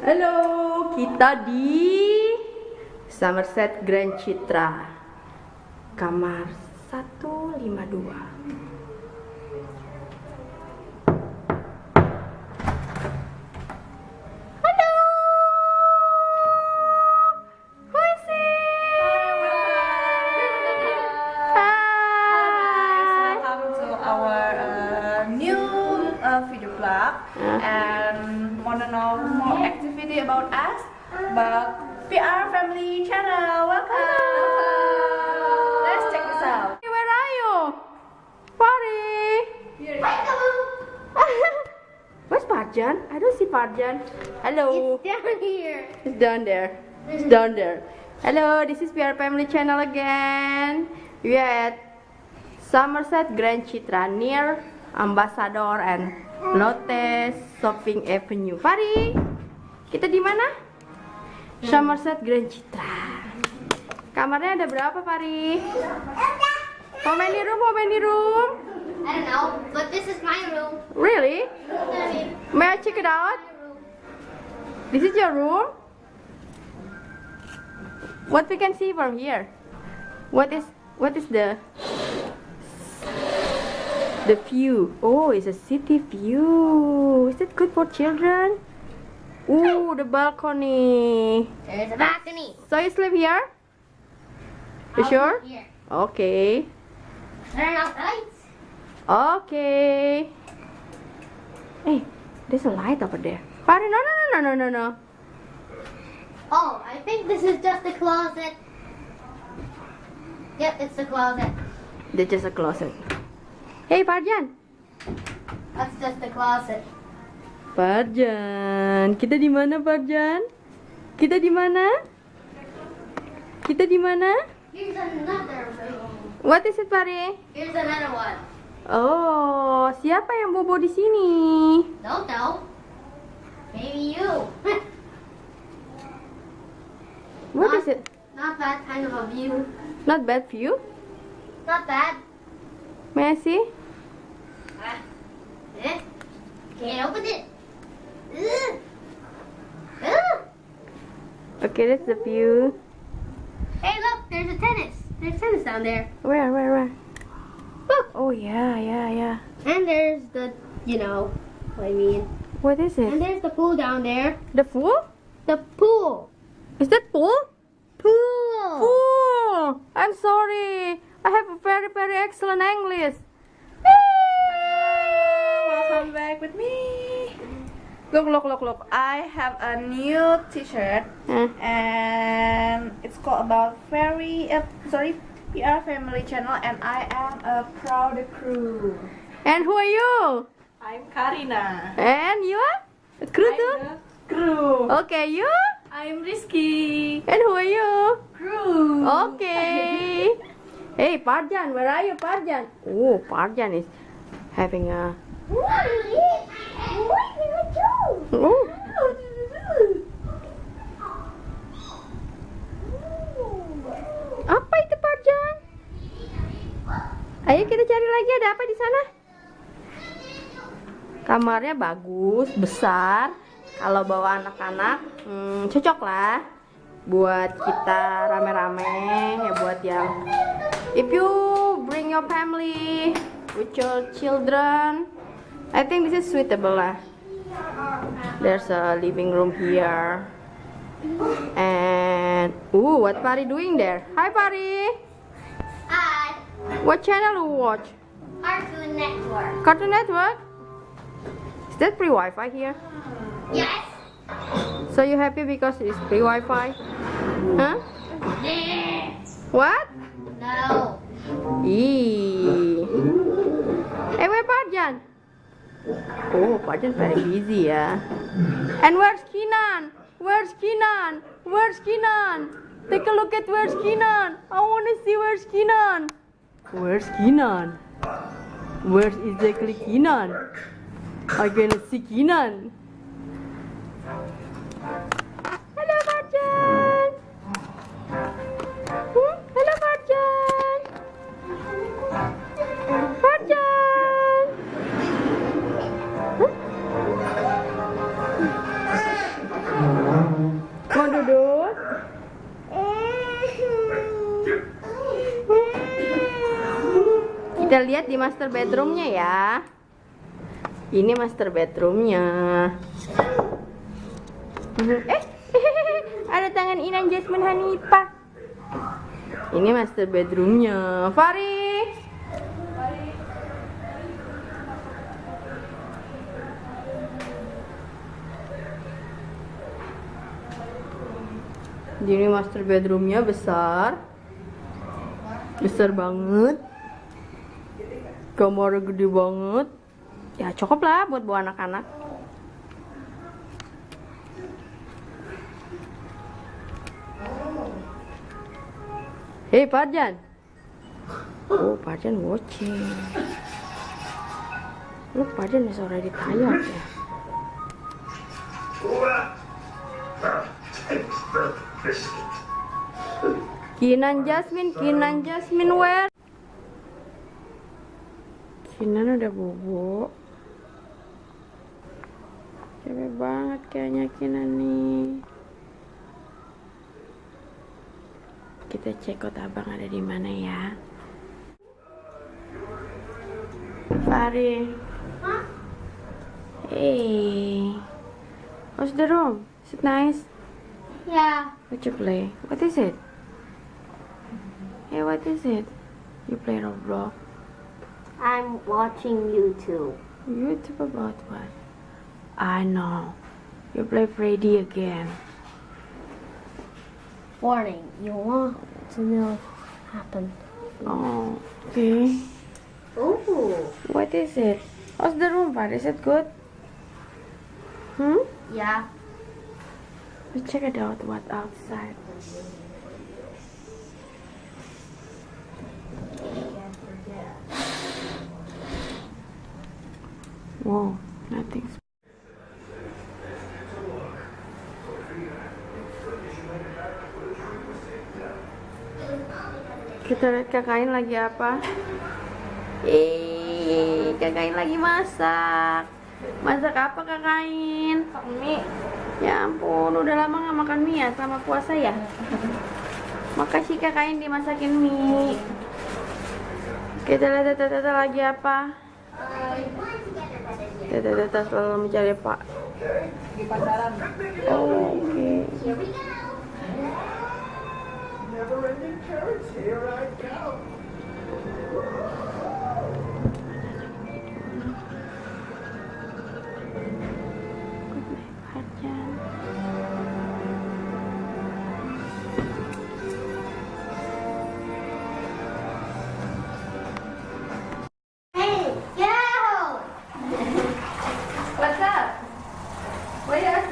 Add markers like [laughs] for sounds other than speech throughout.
Halo, kita di Somerset Grand Citra. Kamar 152. Parjan? I don't see Parjan. Hello. down here. It's down there. It's down there. Hello, this is PR Family Channel again. We are at Somerset Grand Citra near Ambassador and Lotte Shopping Avenue. Pari, kita di mana? Somerset Grand Citra. Kamarnya ada berapa, Pari? How many room? How many room? I don't know, but this is my room. Really? May I check it out? This is your room? What we can see from here? What is what is the the view? Oh, it's a city view. Is it good for children? Ooh, the balcony. There's a balcony. So you sleep here? You I'll sure? Here. Okay. Turn out the lights. Okay. Hey, there's a light over there. Pari, no, no, no, no, no, no, no. Oh, I think this is just a closet. Yep, it's the closet. That's just a closet. Hey, Parjan. That's just the closet. Parjan, kita di mana, Parjan? Kita di mana? Kita di mana? Here's another room. What is it, Pari? Here's another one. Oh, siapa yang bobo di sini? Don't know. Maybe you. [laughs] What is it? Not that kind of a view. Not bad view? Not bad. May I see? Ah. Eh? Can't open it. Ugh. Ugh. Okay, that's the view. Hey, look, there's a tennis. There's tennis down there. Where, where, where? Look. Oh, yeah, yeah, yeah. And there's the, you know, what I mean. What is it? And there's the pool down there. The pool? The pool. Is that pool? Pool. Pool! I'm sorry. I have a very, very excellent English. Welcome back with me. Look, look, look, look. I have a new T-shirt and it's called about fairy. Uh, sorry, PR Family Channel, and I am a proud crew. And who are you? I'm Karina. And you are? A crew too? I'm the crew. Okay, you? I'm Rizky. And who are you? Crew. Okay. [laughs] Hey, Parjan, where are you, Parjan? Oh, Parjan is having a. What do? Oh, apa itu Parjan? Ayo kita cari lagi ada apa di sana? Kamarnya bagus, besar. Kalau bawa anak-anak, hmm, cocok lah buat kita rame-rame ya buat yang if you bring your family with your children I think this is suitable lah there's a living room here and ooh what Pari doing there hi Pari. What channel do you watch Cartoon Network. Cartoon Network is that free Wi-Fi here Yes. so you happy because it's free Wi-Fi huh what No. Ih. Eh, where Parjan? Oh, Parjan very busy yeah. And where's Kinan? Where's Kinan? Where's Kinan? Take a look at where's Kinan. I wanna see where's Kinan. Where's Kinan? Where's exactly Kinan? I gonna see Kinan. Kita lihat di master bedroomnya ya. Ini master bedroomnya. Eh, [laughs] ada tangan Inan Jasmine Hanifah. Ini master bedroomnya. Fari. Jadi master bedroomnya besar, besar banget. Kamar gede banget. Ya cukup lah buat bawa anak-anak. Hei Parjan. Oh Parjan watching. Look Parjan is already tired ya. Kinan Jasmine, Kinan Jasmine where? Kinan udah bobo. Capek banget kayaknya Kinan nih. Kita cek kota abang ada di mana ya. Fari. Huh? Hey. How's the room? Is it nice? Yeah. What you play? What is it? Hey, what is it? You play Roblox? I'm watching YouTube. YouTube about what? I know. You play Freddy again. Warning, you want to know what happened. Oh, okay. Ooh. What is it? How's the room, Far? Is it good? Hmm? Yeah. Let's check it out. What outside? Wow, nothing's. Kita lihat kakain lagi apa? Eh, kakain lagi masak. Masak apa kakain? mie Ya ampun, udah lama nggak makan mie ya selama puasa ya. Makasih kakain dimasakin mie. Kita lihat tata-tata lagi apa? Tata-tata selalu mencari pak. di pasaran Oh, oke. Good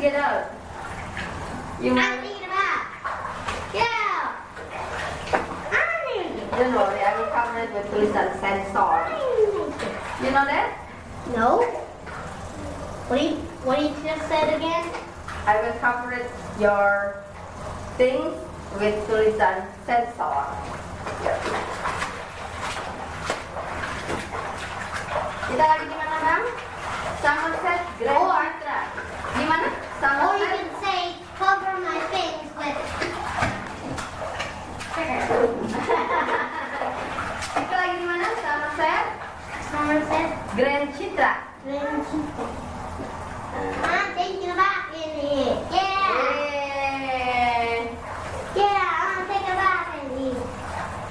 to get out? You I'm thinking about. Get out! I'm Don't worry, I will cover it with tulisan sensor. You know that? No. What do you What do you just said again? I will cover it your things with tulisan sensor. Kita lagi di mana, Bang? Somerset Grand. Di Or you Somerset. can say cover my things with. Kita lagi [laughs] di mana? Somerset Somerset. Grand Citra. Grand Chico. I'm thinking about in here. Yeah. Yeay. Yeah, I'm thinking about in here.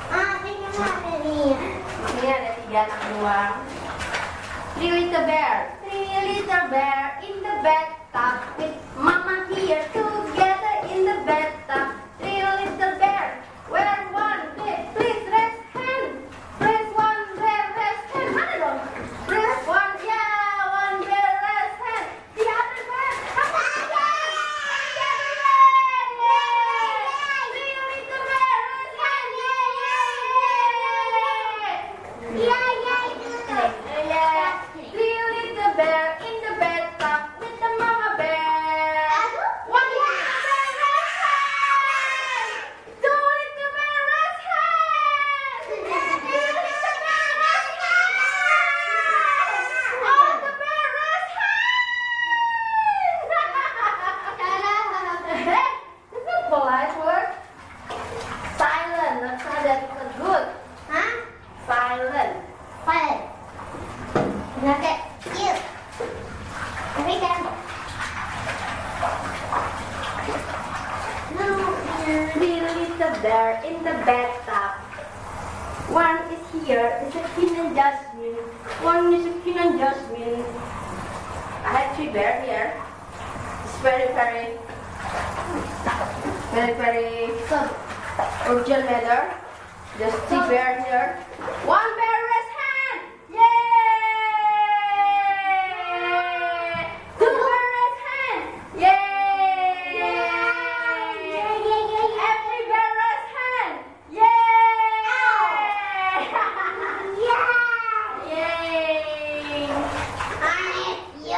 I'm thinking about in here. Ini ada tiga anak beruang. Three little bear, three little bear in the bathtub Now here, little is the bear in the bathtub. One is here, is a human jasmine. One is a human jasmine. I have three bear here. It's very, very, very, very good. Original matter. Just three bear here.